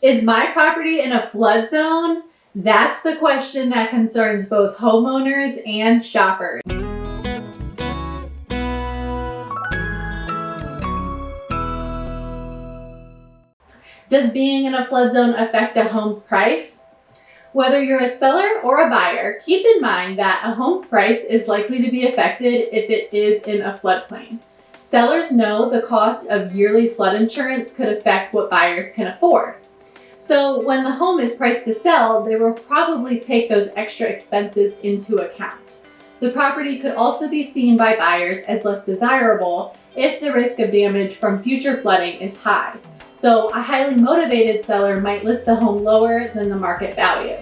Is my property in a flood zone? That's the question that concerns both homeowners and shoppers. Does being in a flood zone affect a home's price? Whether you're a seller or a buyer, keep in mind that a home's price is likely to be affected if it is in a floodplain. Sellers know the cost of yearly flood insurance could affect what buyers can afford. So when the home is priced to sell, they will probably take those extra expenses into account. The property could also be seen by buyers as less desirable if the risk of damage from future flooding is high. So a highly motivated seller might list the home lower than the market value.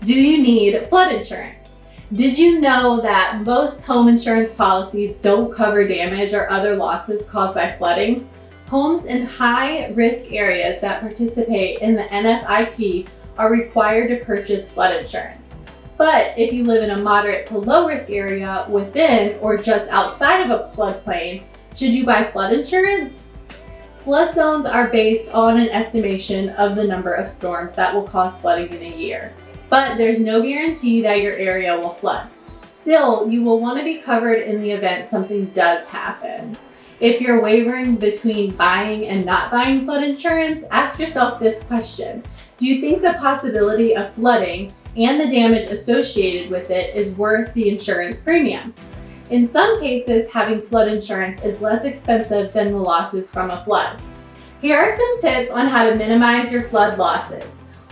Do you need flood insurance? Did you know that most home insurance policies don't cover damage or other losses caused by flooding? Homes in high risk areas that participate in the NFIP are required to purchase flood insurance. But if you live in a moderate to low risk area within or just outside of a floodplain, should you buy flood insurance? Flood zones are based on an estimation of the number of storms that will cause flooding in a year, but there's no guarantee that your area will flood. Still, you will want to be covered in the event something does happen. If you're wavering between buying and not buying flood insurance, ask yourself this question. Do you think the possibility of flooding and the damage associated with it is worth the insurance premium? In some cases, having flood insurance is less expensive than the losses from a flood. Here are some tips on how to minimize your flood losses.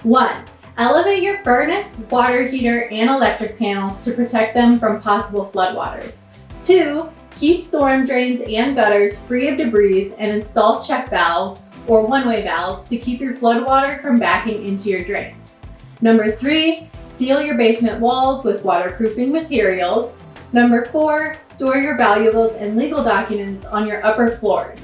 1. Elevate your furnace, water heater, and electric panels to protect them from possible floodwaters. 2. Keep storm drains and gutters free of debris and install check valves or one-way valves to keep your floodwater from backing into your drains. Number 3. Seal your basement walls with waterproofing materials. Number four, store your valuables and legal documents on your upper floors.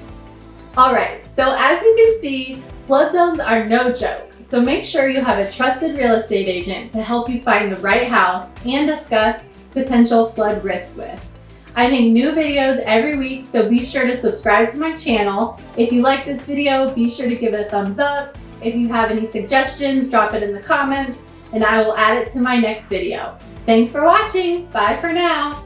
All right, so as you can see, flood zones are no joke. So make sure you have a trusted real estate agent to help you find the right house and discuss potential flood risk with. I make new videos every week, so be sure to subscribe to my channel. If you like this video, be sure to give it a thumbs up. If you have any suggestions, drop it in the comments, and I will add it to my next video. Thanks for watching. Bye for now.